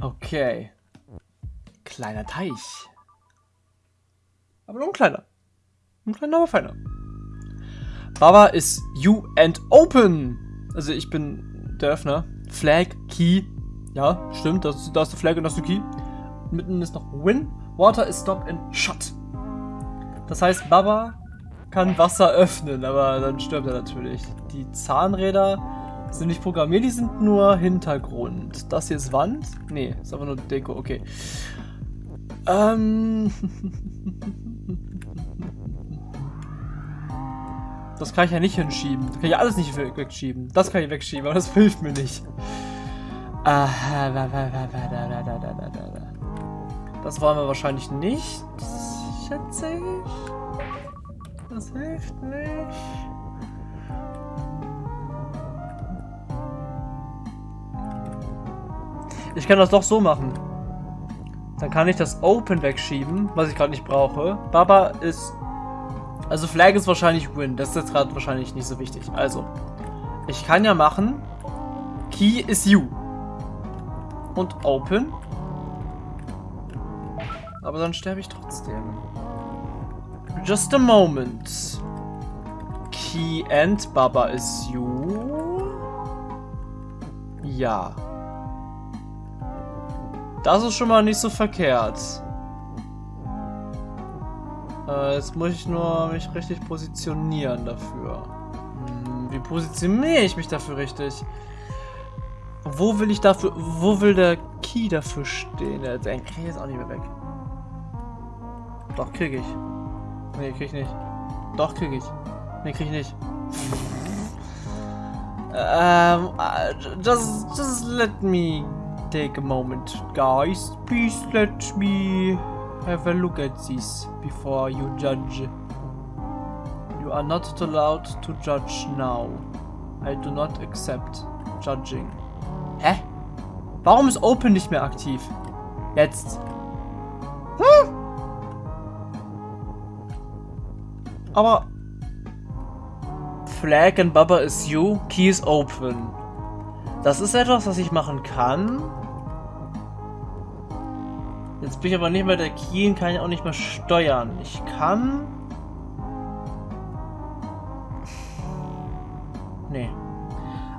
Okay. Kleiner Teich. Aber nur ein kleiner. Ein kleiner, aber feiner. Baba ist you and open. Also ich bin der Öffner. Flag, Key. Ja, stimmt. Da ist, da der Flag und da ist der Key. Mitten ist noch Win. Water ist stop and shut. Das heißt, Baba kann Wasser öffnen, aber dann stirbt er natürlich. Die Zahnräder sind nicht programmiert, die sind nur Hintergrund. Das hier ist Wand? Nee, ist einfach nur Deko, okay. Ähm. Das kann ich ja nicht hinschieben. Das kann ich alles nicht wegschieben. Das kann ich wegschieben, aber das hilft mir nicht. Das wollen wir wahrscheinlich nicht, schätze ich. Das hilft nicht. Ich kann das doch so machen. Dann kann ich das Open wegschieben, was ich gerade nicht brauche. Baba ist... Also Flag ist wahrscheinlich Win. Das ist jetzt gerade wahrscheinlich nicht so wichtig. Also, ich kann ja machen... Key is you. Und Open. Aber dann sterbe ich trotzdem. Just a moment. Key and Baba is you. Ja. Das ist schon mal nicht so verkehrt. Äh, jetzt muss ich nur mich richtig positionieren dafür. Hm, wie positioniere ich mich dafür richtig? Wo will ich dafür, wo will der Key dafür stehen? Den kriege ich jetzt auch nicht mehr weg. Doch, kriege ich. Nee, krieg ich nicht. Doch, krieg ich. Nee, krieg ich nicht. ähm, just, just let me take a moment, guys. Please let me have a look at this before you judge. You are not allowed to judge now. I do not accept judging. Hä? Warum ist Open nicht mehr aktiv? Jetzt. Hm? Aber Flag and Baba is you, Key is open. Das ist etwas, was ich machen kann. Jetzt bin ich aber nicht mehr der Key und kann ich auch nicht mehr steuern. Ich kann... Nee.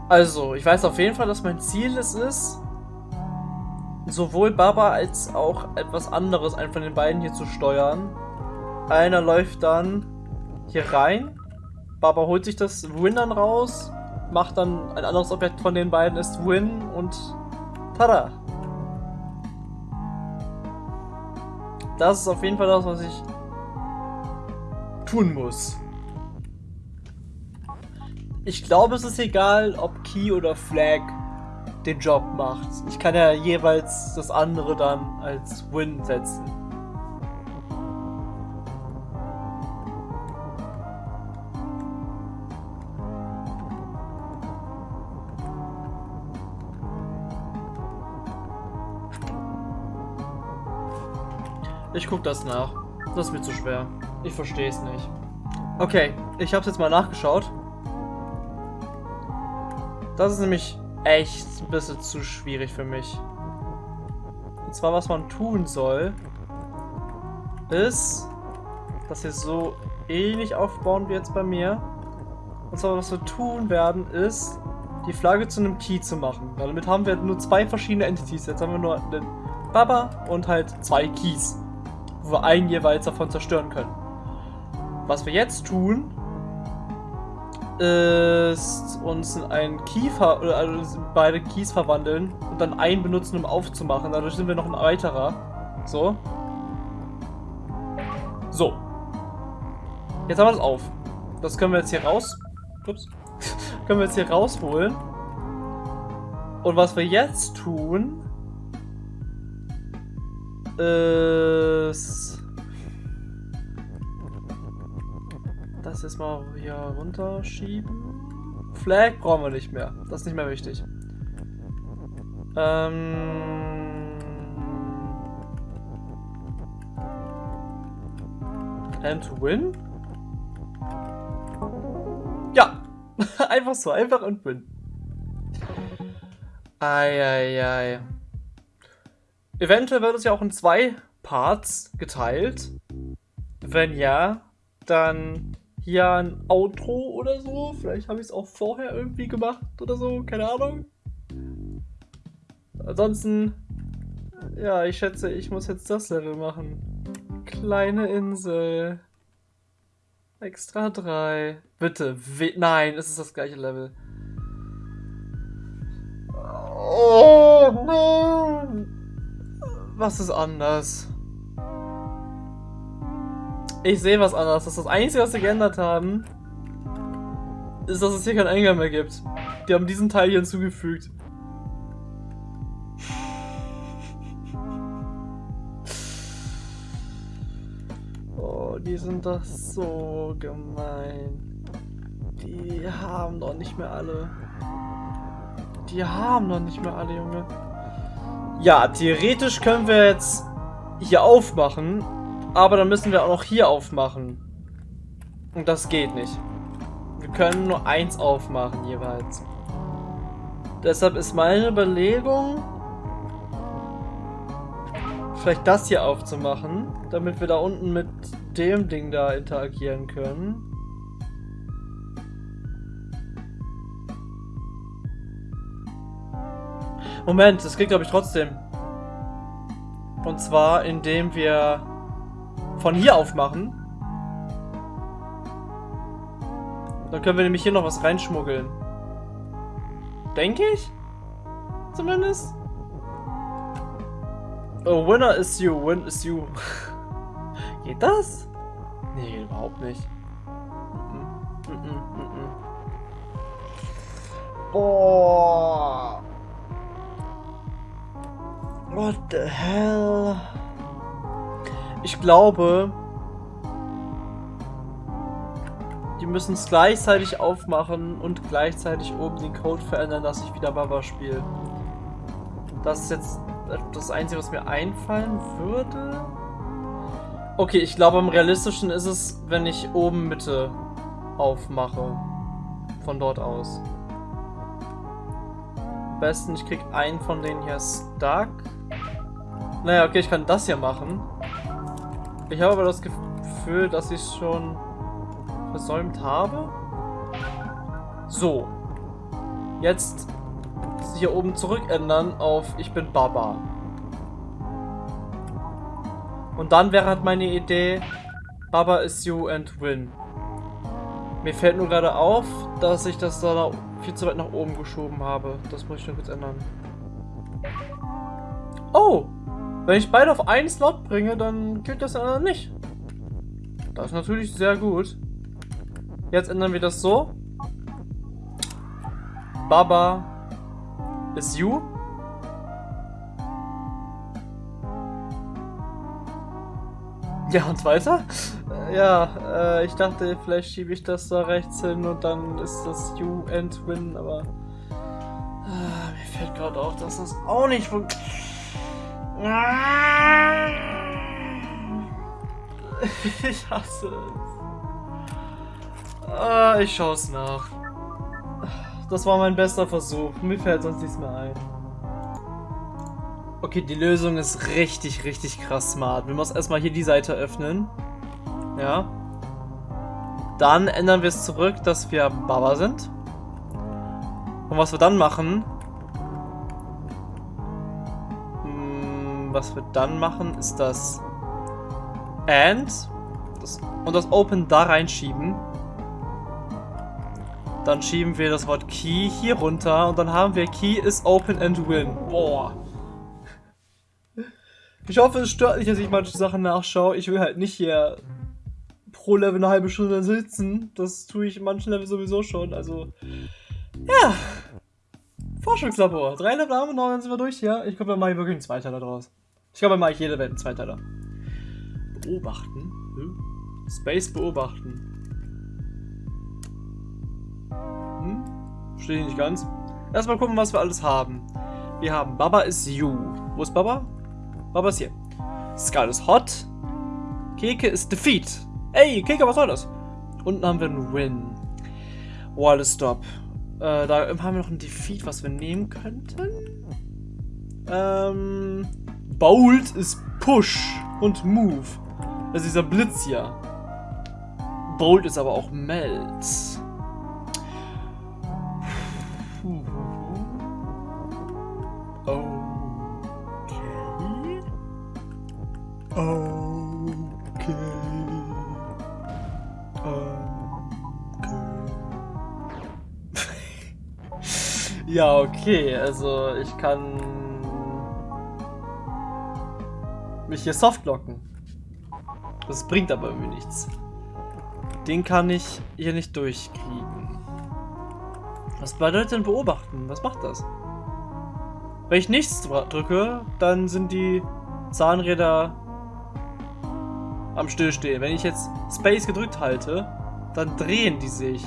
Also, ich weiß auf jeden Fall, dass mein Ziel es ist, sowohl Baba als auch etwas anderes, einen von den beiden hier zu steuern. Einer läuft dann hier rein. Baba holt sich das Win dann raus, macht dann ein anderes Objekt von den beiden ist Win und tada! Das ist auf jeden Fall das, was ich tun muss. Ich glaube, es ist egal, ob Key oder Flag den Job macht. Ich kann ja jeweils das andere dann als Win setzen. Ich guck das nach. Das ist mir zu schwer. Ich verstehe es nicht. Okay, ich habe jetzt mal nachgeschaut. Das ist nämlich echt ein bisschen zu schwierig für mich. Und zwar, was man tun soll, ist, dass wir so ähnlich aufbauen wie jetzt bei mir. Und zwar, was wir tun werden, ist, die Flagge zu einem Key zu machen. Damit haben wir nur zwei verschiedene Entities. Jetzt haben wir nur den Baba und halt zwei Keys wo wir einen jeweils davon zerstören können. Was wir jetzt tun, ist uns in einen Kiefer, also beide Keys verwandeln und dann einen benutzen, um aufzumachen. Dadurch sind wir noch ein weiterer. So. So. Jetzt haben wir das auf. Das können wir jetzt hier raus. Ups. können wir jetzt hier rausholen. Und was wir jetzt tun, ist... Das jetzt mal hier runterschieben. Flag brauchen wir nicht mehr. Das ist nicht mehr wichtig. Ähm... And to win? Ja! einfach so, einfach und win. Eieiei. Ei, ei. Eventuell wird es ja auch in zwei Parts geteilt. Wenn ja, dann hier ein Outro oder so. Vielleicht habe ich es auch vorher irgendwie gemacht oder so, keine Ahnung. Ansonsten, ja, ich schätze, ich muss jetzt das Level machen. Kleine Insel. Extra 3. Bitte, nein, es ist das gleiche Level. Oh nein! Was ist anders? Ich sehe was anders. Das ist das Einzige, was sie geändert haben, ist, dass es hier keinen Eingang mehr gibt. Die haben diesen Teil hier hinzugefügt. Oh, die sind doch so gemein. Die haben doch nicht mehr alle. Die haben doch nicht mehr alle, Junge. Ja, theoretisch können wir jetzt hier aufmachen, aber dann müssen wir auch noch hier aufmachen. Und das geht nicht. Wir können nur eins aufmachen jeweils. Deshalb ist meine Überlegung, vielleicht das hier aufzumachen, damit wir da unten mit dem Ding da interagieren können. Moment, das geht glaube ich trotzdem. Und zwar, indem wir von hier aufmachen. Dann können wir nämlich hier noch was reinschmuggeln. Denke ich? Zumindest. Oh, winner is you, win is you. geht das? Nee, geht überhaupt nicht. Mm -mm, mm Boah. What the hell? Ich glaube, die müssen es gleichzeitig aufmachen und gleichzeitig oben den Code verändern, dass ich wieder Baba spiele. Das ist jetzt das Einzige, was mir einfallen würde. Okay, ich glaube, am realistischen ist es, wenn ich oben Mitte aufmache. Von dort aus. Am besten, ich krieg einen von denen hier stuck. Naja, okay, ich kann das hier machen. Ich habe aber das Gefühl, dass ich es schon versäumt habe. So. Jetzt hier oben zurück ändern auf Ich bin Baba. Und dann wäre halt meine Idee, Baba is you and win. Mir fällt nur gerade auf, dass ich das da viel zu weit nach oben geschoben habe. Das muss ich noch kurz ändern. Oh! Wenn ich beide auf einen Slot bringe, dann gilt das andere nicht. Das ist natürlich sehr gut. Jetzt ändern wir das so. Baba ist you. Ja, und weiter? Ja, äh, ich dachte, vielleicht schiebe ich das da rechts hin und dann ist das you and win, aber... Äh, mir fällt gerade auf, dass das auch nicht funktioniert. Ich hasse es. Ah, ich schaue es nach. Das war mein bester Versuch. Mir fällt sonst nichts mehr ein. Okay, die Lösung ist richtig, richtig krass smart. Wir müssen erstmal hier die Seite öffnen. Ja. Dann ändern wir es zurück, dass wir Baba sind. Und was wir dann machen, was wir dann machen, ist das AND das, und das Open da reinschieben. Dann schieben wir das Wort Key hier runter und dann haben wir Key is open and win. Boah. Ich hoffe, es stört nicht, dass ich manche Sachen nachschaue. Ich will halt nicht hier pro Level eine halbe Stunde sitzen. Das tue ich in manchen Level sowieso schon. Also, ja. Forschungslabor. Drei Level haben wir noch, dann sind wir durch, ja. Ich glaube, dann mache ich wirklich einen Zweiteiler draus. Ich glaube, dann mache ich jede Welt einen Zweiteiler. Beobachten? Hm? Space beobachten. Hm? Verstehe ich nicht ganz. Erstmal gucken, was wir alles haben. Wir haben Baba is you. Wo ist Baba? Baba ist hier. Skull ist hot. Keke ist defeat. Ey, Keke, was soll das? Unten haben wir einen Win. Wall Stop. Äh, da haben wir noch ein Defeat, was wir nehmen könnten. Ähm, Bold ist Push und Move. Das ist dieser Blitz hier. Bold ist aber auch Melt. Okay. Okay. Ja, okay. Also ich kann mich hier softlocken. Das bringt aber irgendwie nichts. Den kann ich hier nicht durchkriegen. Was bedeutet denn beobachten? Was macht das? Wenn ich nichts drücke, dann sind die Zahnräder am Stillstehen. Wenn ich jetzt Space gedrückt halte, dann drehen die sich.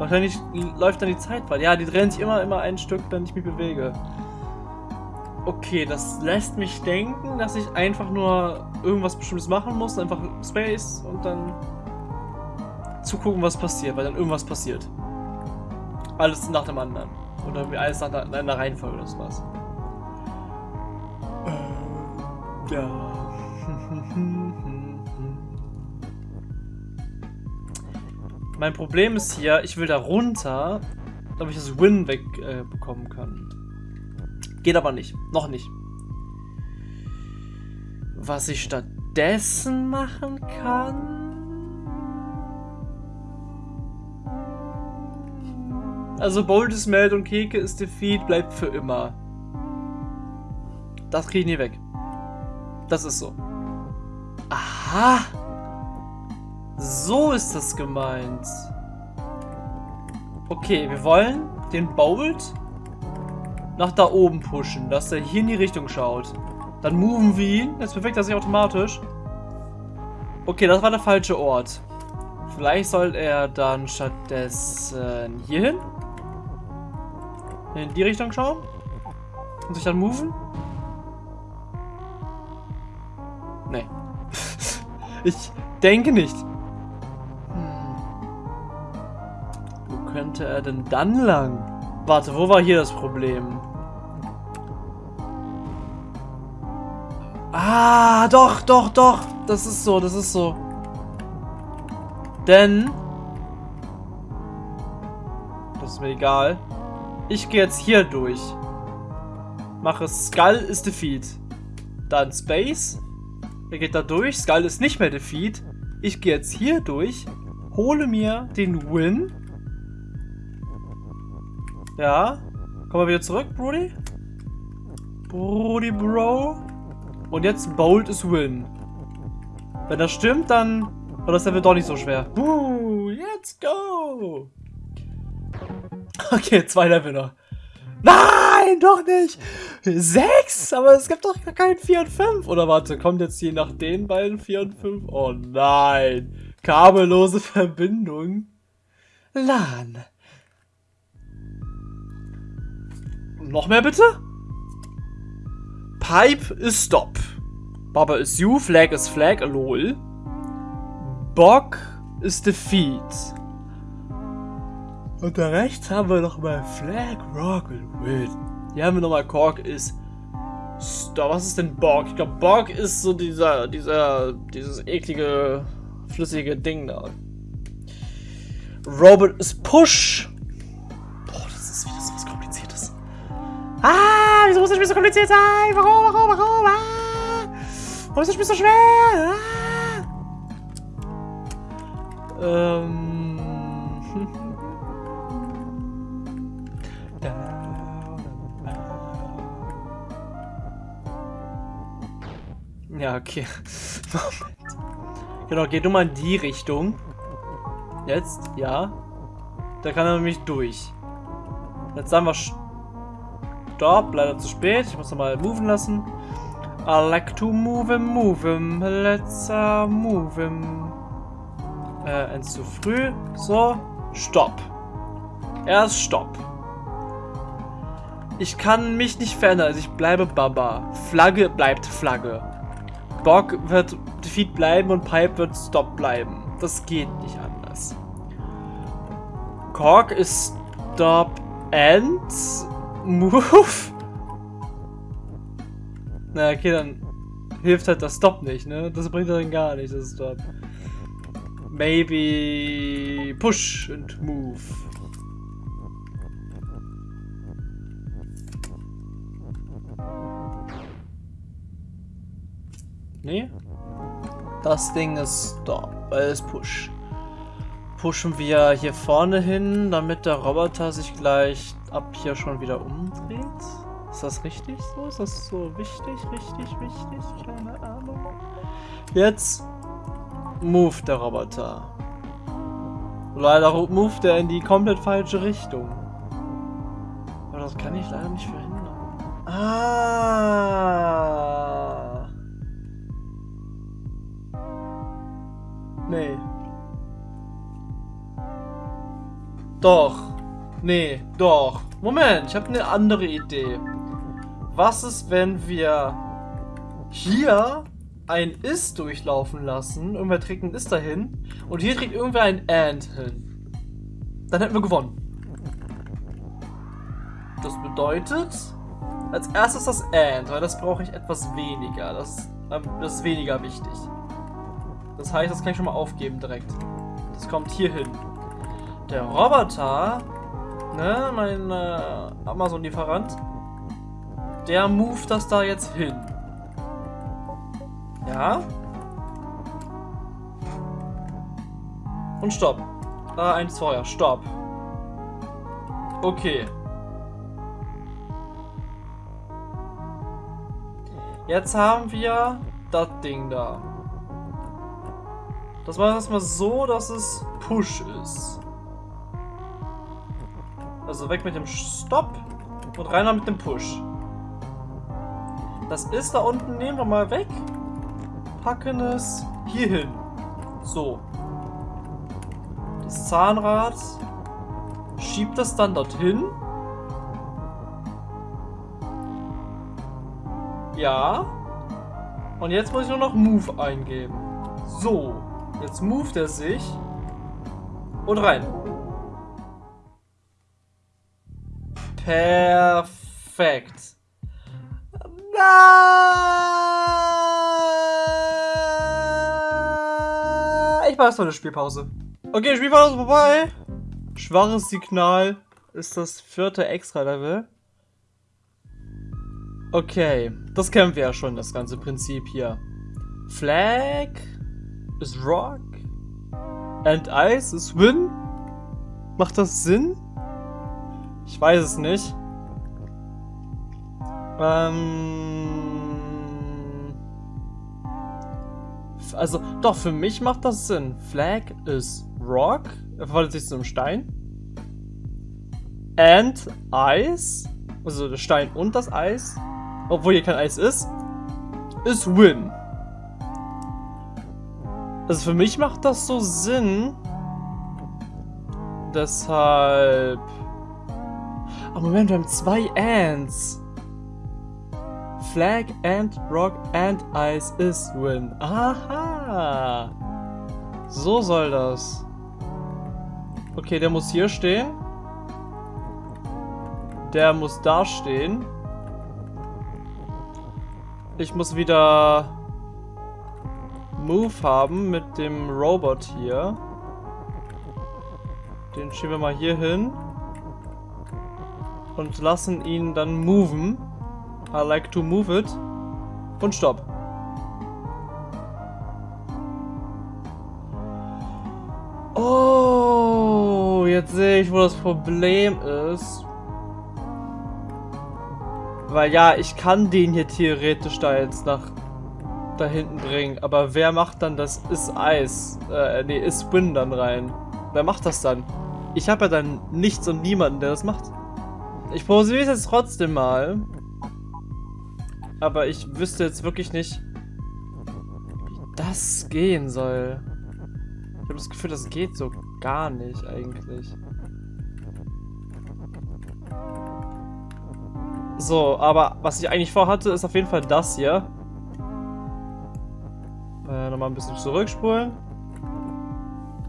Wahrscheinlich läuft dann die Zeit weiter. Ja, die drehen sich immer, immer ein Stück, wenn ich mich bewege. Okay, das lässt mich denken, dass ich einfach nur irgendwas Bestimmtes machen muss, einfach Space und dann zugucken, was passiert, weil dann irgendwas passiert. Alles nach dem anderen. Oder alles nach einer Reihenfolge oder sowas. Äh, ja. Mein Problem ist hier, ich will da runter, damit ich das Win wegbekommen äh, kann. Geht aber nicht. Noch nicht. Was ich stattdessen machen kann... Also Bold ist Meld und Keke ist Defeat, bleibt für immer. Das kriege ich nie weg. Das ist so. Aha! So ist das gemeint. Okay, wir wollen den Bold nach da oben pushen, dass er hier in die Richtung schaut. Dann moven wir ihn. Jetzt bewegt er sich automatisch. Okay, das war der falsche Ort. Vielleicht soll er dann stattdessen hier hin. In die Richtung schauen. Und sich dann moven. Nee. ich denke nicht. Wo könnte er denn dann lang? Warte, wo war hier das Problem? Ah, doch, doch, doch. Das ist so, das ist so. Denn... Das ist mir egal. Ich gehe jetzt hier durch. Mache Skull ist Defeat. Dann Space. Er geht da durch. Skull ist nicht mehr Defeat. Ich gehe jetzt hier durch. Hole mir den Win. Ja. Kommen wir wieder zurück, Brody? Brody, Bro. Und jetzt Bold ist Win. Wenn das stimmt, dann war das Level doch nicht so schwer. Uh, let's go! Okay, zwei Level noch. Nein, doch nicht! Sechs? Aber es gibt doch gar keinen 4 und 5. Oder warte, kommt jetzt hier nach den beiden 4 und 5? Oh nein. Kabellose Verbindung. LAN. Noch mehr bitte? Pipe ist Stop. Baba ist You, Flag ist Flag, lol. Bock ist Defeat. Und da rechts haben wir nochmal Flag, Rock und Win. Hier haben wir nochmal Kork ist Stop. Was ist denn Borg? Ich glaube, Borg ist so dieser, dieser, dieses eklige, flüssige Ding da. Robot ist Push. Ah, wieso muss das Spiel so kompliziert sein? Warum, warum, warum? Ah, warum ist das Spiel so schwer? Ah. Ähm. Ja, okay. Moment. Genau, geh du mal in die Richtung. Jetzt, ja. Da kann er nämlich durch. Jetzt sagen wir Stop, leider zu spät. Ich muss nochmal moven lassen. I like to move him, move him. Let's uh, move him. Äh, eins zu früh. So, Stopp. Erst Stopp. Ich kann mich nicht verändern, also ich bleibe Baba. Flagge bleibt Flagge. Bock wird Defeat bleiben und Pipe wird Stop bleiben. Das geht nicht anders. Kork ist Stop and Move? Na, okay, dann hilft halt das Stop nicht, ne? Das bringt dann gar nicht, das Stop. Maybe push and move. Nee? Das Ding ist Stop, weil es Push. Pushen wir hier vorne hin, damit der Roboter sich gleich ab hier schon wieder umdreht. Ist das richtig so? Ist das so wichtig, richtig, wichtig? Keine Ahnung. Jetzt move der Roboter. Leider move der in die komplett falsche Richtung. Aber das kann ich leider nicht verhindern. Ah. Nee. Doch. Nee, doch. Moment, ich habe eine andere Idee. Was ist, wenn wir hier ein Is durchlaufen lassen? Irgendwer trägt ein Is dahin. Und hier trägt irgendwer ein And hin. Dann hätten wir gewonnen. Das bedeutet, als erstes das And, weil das brauche ich etwas weniger. Das, ähm, das ist weniger wichtig. Das heißt, das kann ich schon mal aufgeben direkt. Das kommt hier hin. Der Roboter, ne, mein äh, Amazon-Lieferant, der move das da jetzt hin. Ja. Und stopp. Da ein Feuer. Stopp. Okay. Jetzt haben wir das Ding da. Das war erstmal so, dass es Push ist. Also weg mit dem Stopp und rein mit dem Push. Das ist da unten, nehmen wir mal weg. Packen es hier hin. So. Das Zahnrad schiebt das dann dorthin. Ja. Und jetzt muss ich nur noch Move eingeben. So. Jetzt moved er sich. Und rein. Perfekt. Ich war erstmal eine Spielpause. Okay, Spielpause vorbei. Schwaches Signal ist das vierte Extra-Level. Okay, das kennen wir ja schon, das ganze Prinzip hier. Flag ist Rock and Ice ist Win. Macht das Sinn? Ich weiß es nicht. Ähm also, doch, für mich macht das Sinn. Flag ist Rock. Er verwandelt sich zu einem Stein. And Ice, also der Stein und das Eis, obwohl hier kein Eis ist, ist Win. Also für mich macht das so Sinn. Deshalb... Oh Moment, wir haben zwei Ants. Flag and Rock and Ice is Win. Aha. So soll das. Okay, der muss hier stehen. Der muss da stehen. Ich muss wieder Move haben mit dem Robot hier. Den schieben wir mal hier hin. Und lassen ihn dann moven. I like to move it. Und stopp. Oh, jetzt sehe ich, wo das Problem ist. Weil ja, ich kann den hier theoretisch da jetzt nach da hinten bringen. Aber wer macht dann das ist Eis? Äh, nee, ist Win dann rein. Wer macht das dann? Ich habe ja dann nichts und niemanden, der das macht. Ich probiere es jetzt trotzdem mal. Aber ich wüsste jetzt wirklich nicht, wie das gehen soll. Ich habe das Gefühl, das geht so gar nicht eigentlich. So, aber was ich eigentlich vorhatte, ist auf jeden Fall das hier. Äh, Nochmal ein bisschen zurückspulen.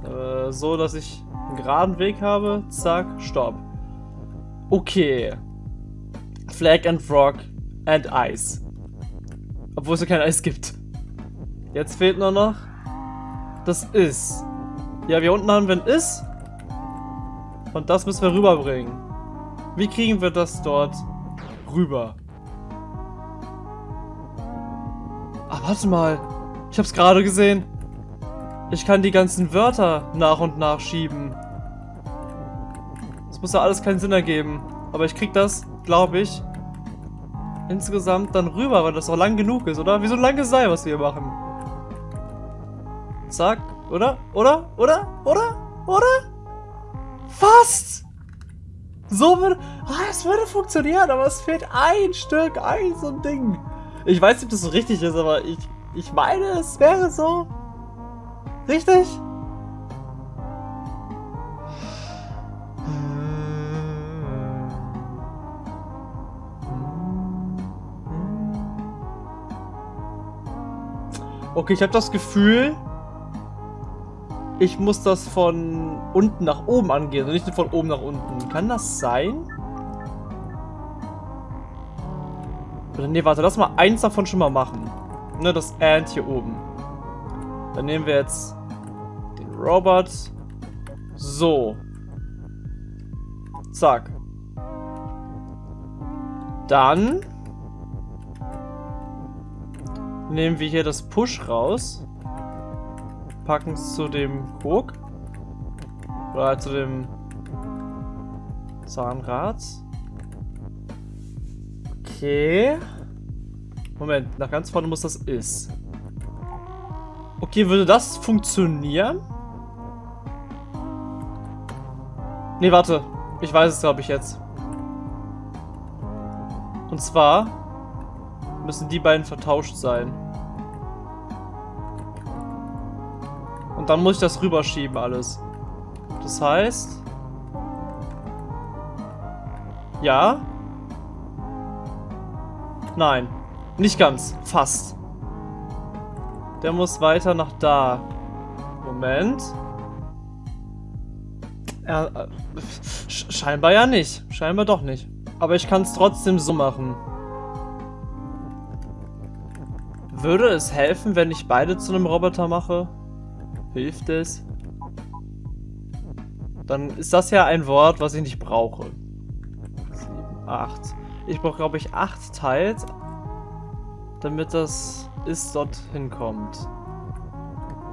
Äh, so, dass ich einen geraden Weg habe. Zack, stopp. Okay. Flag and Frog and Ice. Obwohl es ja kein Eis gibt. Jetzt fehlt nur noch das Ist. Ja, hier unten haben wir ein Ist. Und das müssen wir rüberbringen. Wie kriegen wir das dort rüber? Ah, warte mal. Ich hab's gerade gesehen. Ich kann die ganzen Wörter nach und nach schieben. Das muss ja alles keinen Sinn ergeben. Aber ich krieg das, glaube ich, insgesamt dann rüber, weil das auch lang genug ist, oder? Wie so ein langes Seil, was wir hier machen. Zack, oder? Oder? Oder? Oder? Oder? Fast! So würde... Ah, es würde funktionieren, aber es fehlt ein Stück, ein so ein Ding. Ich weiß nicht, ob das so richtig ist, aber ich, ich meine, es wäre so. Richtig? Okay, ich habe das Gefühl, ich muss das von unten nach oben angehen und nicht von oben nach unten. Kann das sein? Nee, warte, lass mal eins davon schon mal machen. Ne, das And hier oben. Dann nehmen wir jetzt den Robot. So. Zack. Dann nehmen wir hier das Push raus. Packen es zu dem Krog. Oder halt zu dem Zahnrad. Okay. Moment, nach ganz vorne muss das ist. Okay, würde das funktionieren? Nee, warte. Ich weiß es, glaube ich, jetzt. Und zwar müssen die beiden vertauscht sein. Und dann muss ich das rüberschieben alles. Das heißt... Ja. Nein. Nicht ganz. Fast. Der muss weiter nach da. Moment. Ja, äh, scheinbar ja nicht. Scheinbar doch nicht. Aber ich kann es trotzdem so machen. Würde es helfen, wenn ich beide zu einem Roboter mache? Hilft es? Dann ist das ja ein Wort, was ich nicht brauche. 7, 8. Ich brauche, glaube ich, 8 Teils, damit das ist dort hinkommt.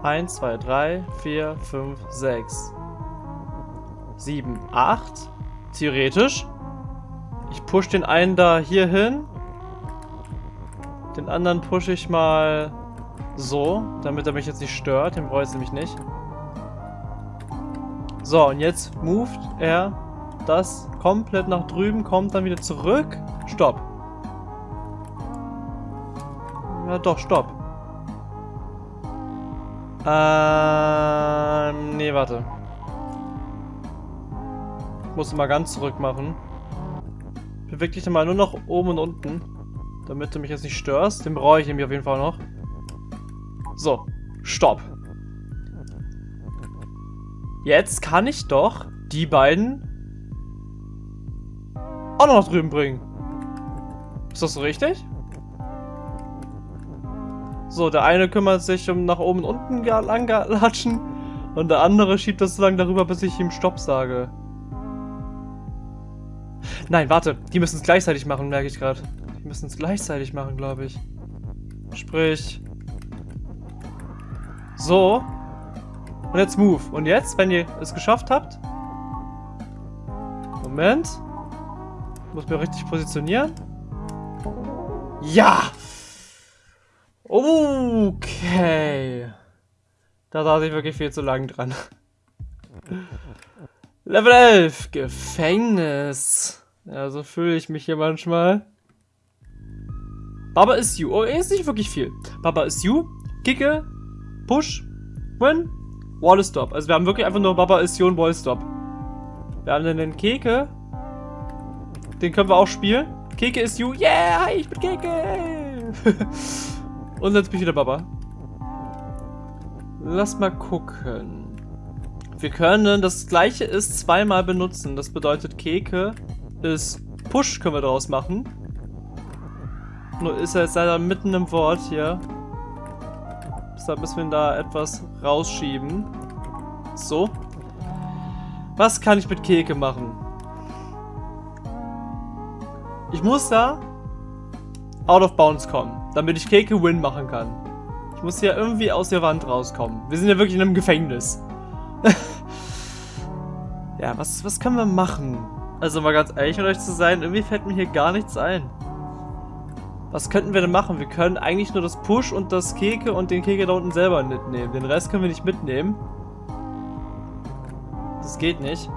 1, 2, 3, 4, 5, 6, 7, 8. Theoretisch. Ich push den einen da hier hin den anderen pushe ich mal so, damit er mich jetzt nicht stört. Den brauche ich nämlich nicht. So, und jetzt moved er das komplett nach drüben, kommt dann wieder zurück. Stopp. Ja, doch, stopp. Ähm, nee, warte. Ich muss mal ganz zurück machen. Beweg dich mal nur noch oben und unten. Damit du mich jetzt nicht störst. Den brauche ich nämlich auf jeden Fall noch. So, stopp. Jetzt kann ich doch die beiden auch noch drüben bringen. Ist das so richtig? So, der eine kümmert sich um nach oben und unten lang latschen und der andere schiebt das so lange darüber, bis ich ihm Stopp sage. Nein, warte, die müssen es gleichzeitig machen, merke ich gerade. Müssen es gleichzeitig machen, glaube ich. Sprich. So. Und jetzt move. Und jetzt, wenn ihr es geschafft habt. Moment. Muss mir richtig positionieren. Ja! Okay. Da saß ich wirklich viel zu lang dran. Level 11. Gefängnis. Ja, so fühle ich mich hier manchmal. Baba is you. Oh, ist nicht wirklich viel. Baba is you. Kicke. Push. Win. Wall stop. Also wir haben wirklich einfach nur Baba is you und Wall stop. Wir haben dann den Keke. Den können wir auch spielen. Keke is you. Yeah, hi, ich bin Keke. und jetzt bin ich wieder Baba. Lass mal gucken. Wir können das gleiche ist zweimal benutzen. Das bedeutet Keke ist Push können wir daraus machen. Nur ist er jetzt leider mitten im Wort hier. Deshalb müssen wir ihn da etwas rausschieben. So. Was kann ich mit Keke machen? Ich muss da out of bounds kommen, damit ich Keke Win machen kann. Ich muss hier irgendwie aus der Wand rauskommen. Wir sind ja wirklich in einem Gefängnis. ja, was, was können wir machen? Also mal ganz ehrlich mit euch zu sein, irgendwie fällt mir hier gar nichts ein. Was könnten wir denn machen? Wir können eigentlich nur das Push und das Keke und den Keke da unten selber mitnehmen. Den Rest können wir nicht mitnehmen. Das geht nicht.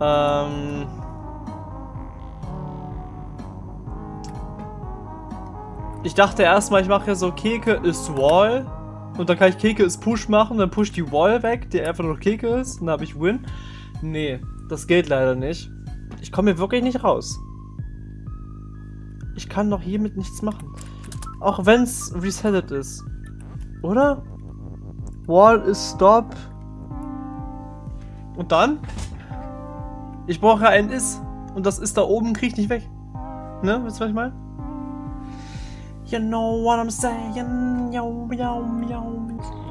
Ähm... Ich dachte erstmal, ich mache ja so Keke ist Wall. Und dann kann ich Keke ist Push machen, dann push die Wall weg, die einfach nur Keke ist. Und dann habe ich Win. Nee, das geht leider nicht. Ich komme hier wirklich nicht raus. Ich kann doch hiermit nichts machen. Auch wenn es resettet ist. Oder? Wall is stop. Und dann? Ich brauche ein Is. Und das Is da oben kriege ich nicht weg. Ne? Wisst ihr, was ich meine? You know what I'm saying? Yo, yo, yo.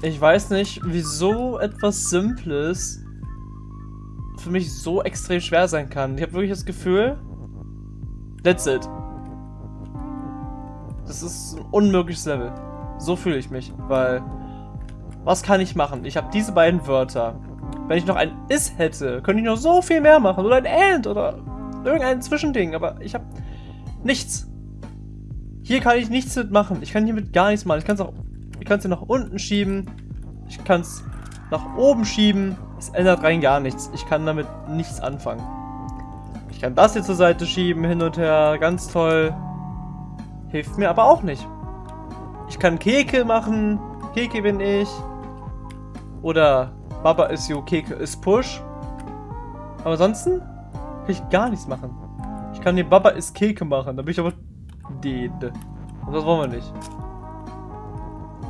Ich weiß nicht, wieso etwas Simples für mich so extrem schwer sein kann. Ich habe wirklich das Gefühl, that's it. Das ist ein unmögliches Level. So fühle ich mich, weil was kann ich machen? Ich habe diese beiden Wörter. Wenn ich noch ein Is hätte, könnte ich noch so viel mehr machen. Oder ein And oder irgendein Zwischending. Aber ich habe nichts. Hier kann ich nichts mitmachen. Ich kann hiermit gar nichts machen. Ich kann es auch ich kann es hier nach unten schieben. Ich kann es nach oben schieben. Es ändert rein gar nichts. Ich kann damit nichts anfangen. Ich kann das hier zur Seite schieben, hin und her. Ganz toll. Hilft mir aber auch nicht. Ich kann Keke machen. Keke bin ich. Oder Baba ist you, Keke ist Push. Aber ansonsten kann ich gar nichts machen. Ich kann hier Baba ist Keke machen. Da bin ich aber dead. Und das wollen wir nicht.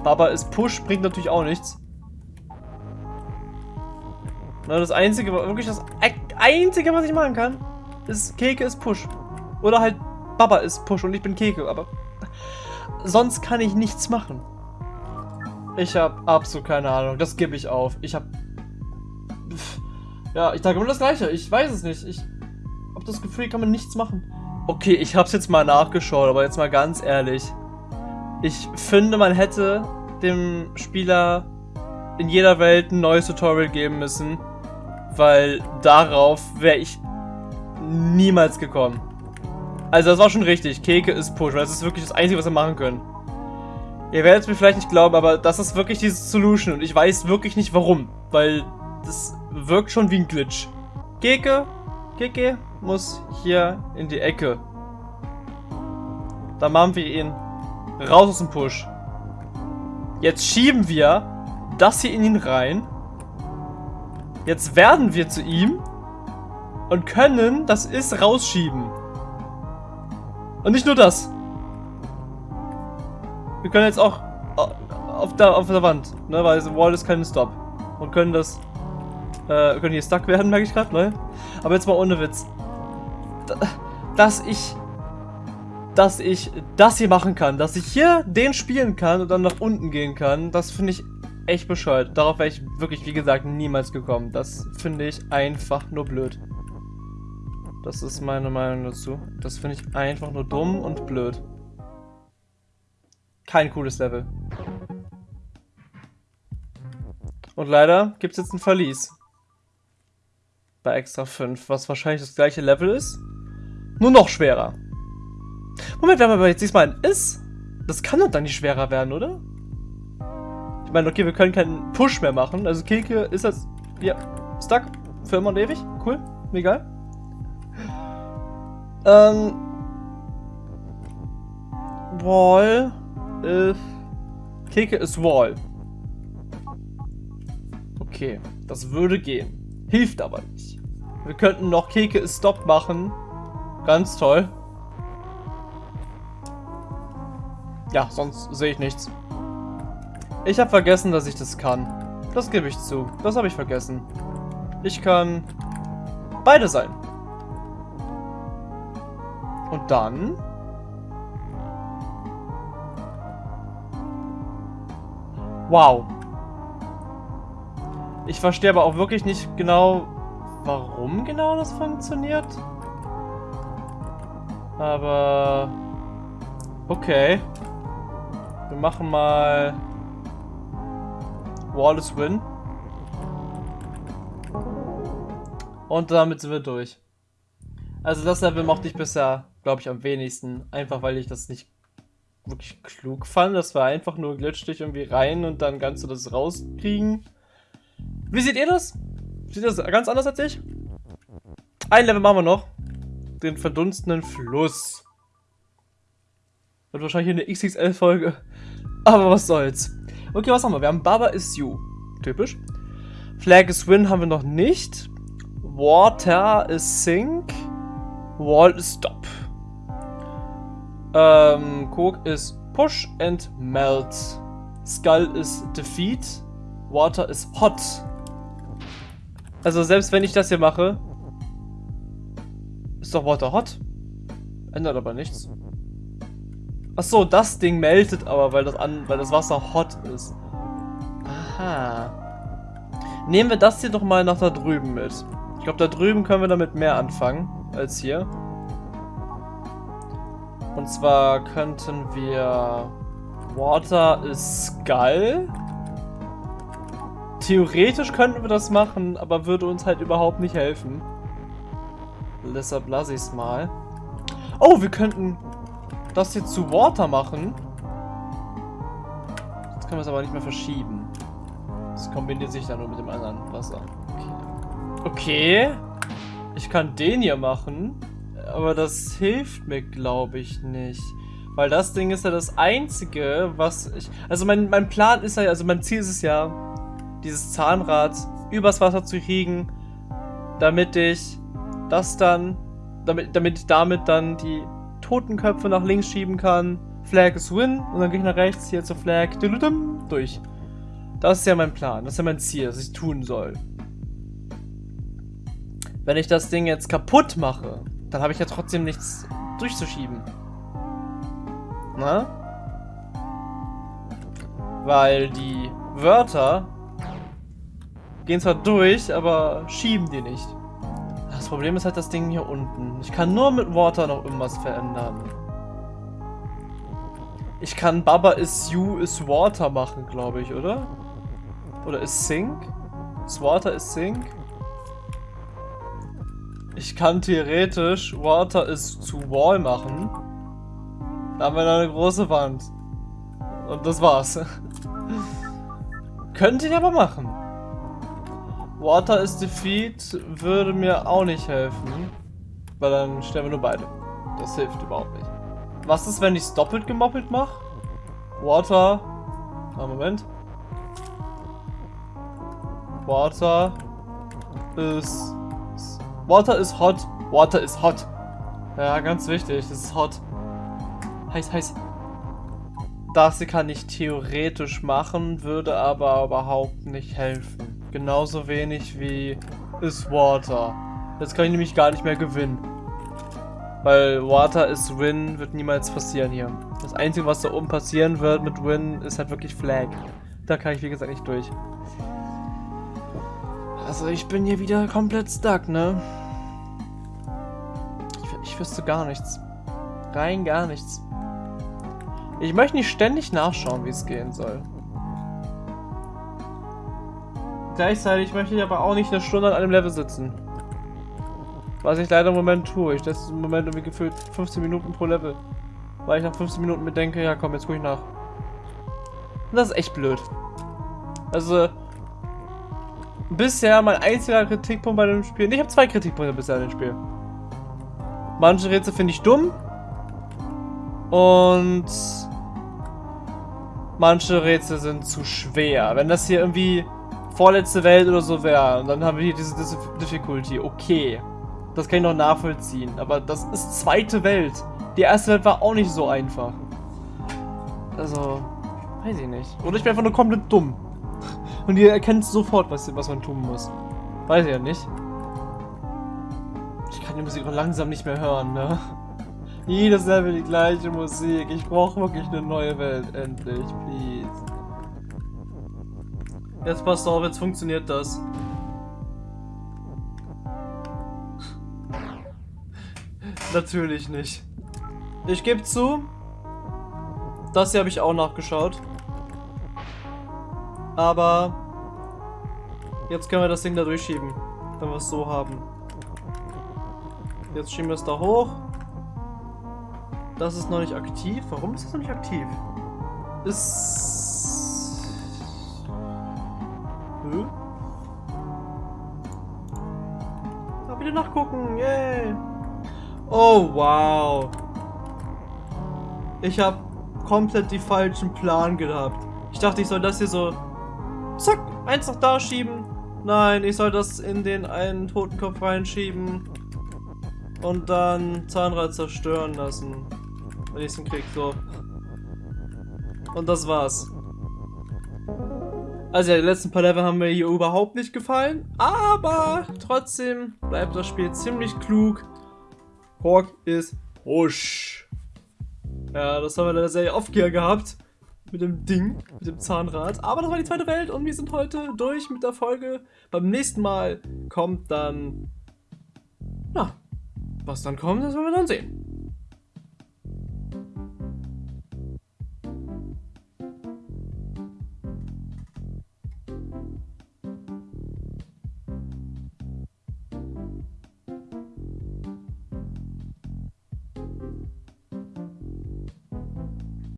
Aber es Push bringt natürlich auch nichts. Na, das einzige, wirklich das einzige, was ich machen kann, ist Keke ist Push. Oder halt Baba ist Push und ich bin Keke, aber sonst kann ich nichts machen. Ich habe absolut keine Ahnung. Das gebe ich auf. Ich habe ja, ich sage immer das Gleiche. Ich weiß es nicht. Ich habe das Gefühl, kann man nichts machen. Okay, ich habe es jetzt mal nachgeschaut, aber jetzt mal ganz ehrlich. Ich finde, man hätte dem Spieler in jeder Welt ein neues Tutorial geben müssen, weil darauf wäre ich niemals gekommen. Also das war schon richtig. Keke ist Push, weil das ist wirklich das Einzige, was wir machen können. Ihr werdet es mir vielleicht nicht glauben, aber das ist wirklich diese Solution und ich weiß wirklich nicht warum, weil das wirkt schon wie ein Glitch. Keke, Keke muss hier in die Ecke. Da machen wir ihn raus aus dem Push. Jetzt schieben wir das hier in ihn rein. Jetzt werden wir zu ihm und können das Ist rausschieben. Und nicht nur das. Wir können jetzt auch auf der, auf der Wand, ne, weil Wall ist kein Stop. Und können das, äh, können hier stuck werden, merke ich gerade, ne? Aber jetzt mal ohne Witz. Dass ich dass ich das hier machen kann. Dass ich hier den spielen kann und dann nach unten gehen kann. Das finde ich echt bescheuert. Darauf wäre ich wirklich, wie gesagt, niemals gekommen. Das finde ich einfach nur blöd. Das ist meine Meinung dazu. Das finde ich einfach nur dumm und blöd. Kein cooles Level. Und leider gibt es jetzt ein Verlies. Bei Extra 5, was wahrscheinlich das gleiche Level ist. Nur noch schwerer. Moment, wenn man aber jetzt diesmal ein Is, das kann doch dann nicht schwerer werden, oder? Ich meine, okay, wir können keinen Push mehr machen. Also Keke ist das, ja, stuck für immer und ewig. Cool, egal. Ähm, Wall ist, Keke ist Wall. Okay, das würde gehen. Hilft aber nicht. Wir könnten noch Keke ist Stop machen. Ganz toll. Ja, sonst sehe ich nichts. Ich habe vergessen, dass ich das kann. Das gebe ich zu. Das habe ich vergessen. Ich kann beide sein. Und dann... Wow. Ich verstehe aber auch wirklich nicht genau, warum genau das funktioniert. Aber... Okay. Wir machen mal... Wallace Win. Und damit sind wir durch. Also das Level mochte ich bisher, glaube ich, am wenigsten. Einfach weil ich das nicht wirklich klug fand. Das war einfach nur glitsch dich irgendwie rein und dann kannst du das rauskriegen. Wie seht ihr das? Sieht das ganz anders als ich? Ein Level machen wir noch. Den verdunstenden Fluss. Wird wahrscheinlich eine XXL-Folge. Aber was soll's. Okay, was haben wir? Wir haben Baba is you. Typisch. Flag is win haben wir noch nicht. Water is sink. Wall is stop. Ähm, Coke is push and melt. Skull is defeat. Water is hot. Also selbst wenn ich das hier mache, ist doch Water hot. Ändert aber nichts. Achso, das Ding meldet aber, weil das, an, weil das Wasser hot ist. Aha. Nehmen wir das hier doch mal nach da drüben mit. Ich glaube, da drüben können wir damit mehr anfangen als hier. Und zwar könnten wir... Water is Skull. Theoretisch könnten wir das machen, aber würde uns halt überhaupt nicht helfen. Deshalb lasse ich es mal. Oh, wir könnten das jetzt zu Water machen. Jetzt können wir es aber nicht mehr verschieben. Das kombiniert sich dann nur mit dem anderen Wasser. Okay. okay. Ich kann den hier machen. Aber das hilft mir, glaube ich, nicht. Weil das Ding ist ja das Einzige, was ich... Also mein, mein Plan ist ja, also mein Ziel ist es ja, dieses Zahnrad übers Wasser zu kriegen, damit ich das dann, damit, damit ich damit dann die Totenköpfe nach links schieben kann. Flag is win und dann gehe ich nach rechts hier zur Flag durch. Das ist ja mein Plan, das ist ja mein Ziel, das ich tun soll. Wenn ich das Ding jetzt kaputt mache, dann habe ich ja trotzdem nichts durchzuschieben. Na? Weil die Wörter gehen zwar durch, aber schieben die nicht. Das Problem ist halt das Ding hier unten. Ich kann nur mit Water noch irgendwas verändern. Ich kann Baba is you is water machen, glaube ich, oder? Oder is sink? Is water is sink? Ich kann theoretisch Water is zu wall machen. Da haben wir noch eine große Wand. Und das war's. Könnte ich aber machen. Water is Defeat würde mir auch nicht helfen. Weil dann sterben wir nur beide. Das hilft überhaupt nicht. Was ist, wenn ich es doppelt gemoppelt mache? Water. Ah, Moment. Water is. Water is hot. Water is hot. Ja, ganz wichtig. Das ist hot. Heiß, heiß. Das kann ich theoretisch machen, würde aber überhaupt nicht helfen. Genauso wenig wie ist Water. Jetzt kann ich nämlich gar nicht mehr gewinnen. Weil Water is Win wird niemals passieren hier. Das Einzige, was da oben passieren wird mit Win, ist halt wirklich Flag. Da kann ich wie gesagt nicht durch. Also ich bin hier wieder komplett stuck, ne? Ich, ich wüsste gar nichts. Rein gar nichts. Ich möchte nicht ständig nachschauen, wie es gehen soll. Gleichzeitig möchte ich aber auch nicht eine Stunde an einem Level sitzen. Was ich leider im Moment tue. Ich setze im Moment irgendwie gefühlt 15 Minuten pro Level. Weil ich nach 15 Minuten mir denke, ja komm, jetzt gucke ich nach. Und das ist echt blöd. Also, bisher mein einziger Kritikpunkt bei dem Spiel. Ich habe zwei Kritikpunkte bisher an dem Spiel. Manche Rätsel finde ich dumm. Und manche Rätsel sind zu schwer. Wenn das hier irgendwie vorletzte Welt oder so wäre. Und dann haben wir hier diese, Difficulty. Okay. Das kann ich noch nachvollziehen. Aber das ist zweite Welt. Die erste Welt war auch nicht so einfach. Also. Weiß ich nicht. Oder ich bin einfach nur komplett dumm. Und ihr erkennt sofort, was, was man tun muss. Weiß ich ja nicht. Ich kann die Musik auch langsam nicht mehr hören, ne? Jedes Level die gleiche Musik. Ich brauche wirklich eine neue Welt. Endlich, please. Jetzt passt auf, jetzt funktioniert das. Natürlich nicht. Ich gebe zu, das hier habe ich auch nachgeschaut. Aber jetzt können wir das Ding da durchschieben, wenn wir es so haben. Jetzt schieben wir es da hoch. Das ist noch nicht aktiv. Warum ist das noch nicht aktiv? Ist... Hm? Da wieder nachgucken. Yay. Oh, wow. Ich habe komplett die falschen Plan gehabt. Ich dachte, ich soll das hier so... Zack, eins noch da schieben. Nein, ich soll das in den einen Totenkopf reinschieben. Und dann Zahnrad zerstören lassen. Wenn ich es hinkriege, so. Und das war's. Also ja, die letzten paar Level haben mir hier überhaupt nicht gefallen. Aber trotzdem bleibt das Spiel ziemlich klug. Kork ist husch. Ja, das haben wir in der Serie oft hier gehabt. Mit dem Ding, mit dem Zahnrad. Aber das war die zweite Welt und wir sind heute durch mit der Folge. Beim nächsten Mal kommt dann... Ja, was dann kommt, das werden wir dann sehen.